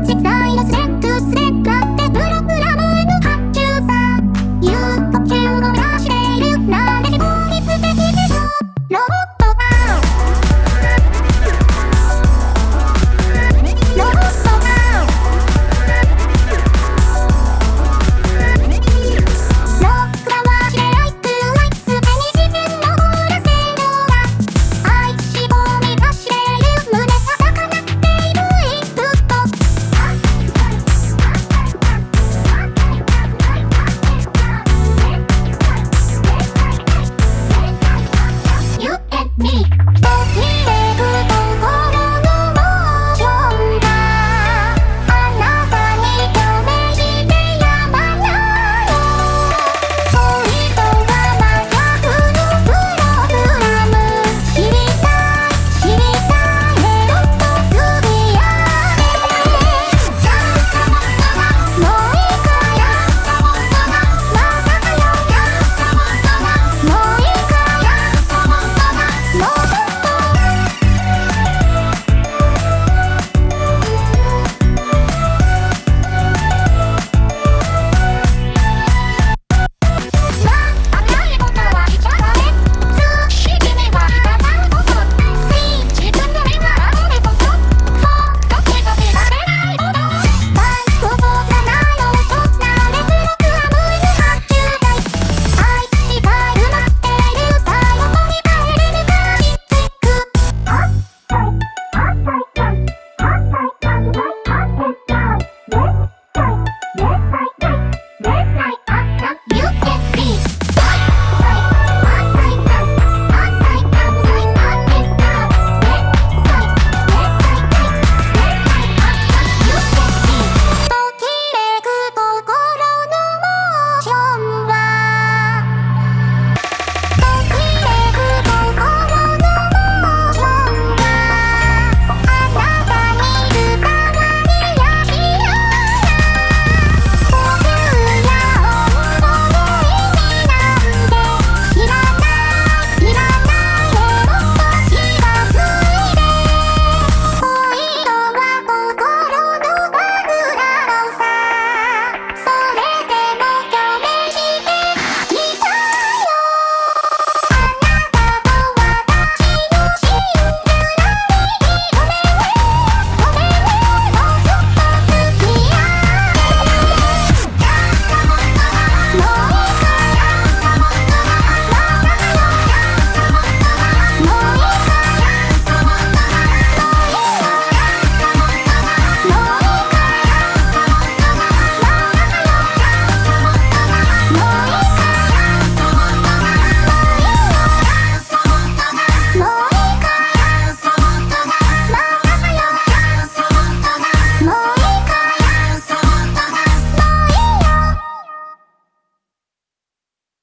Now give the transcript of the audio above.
土さいのせ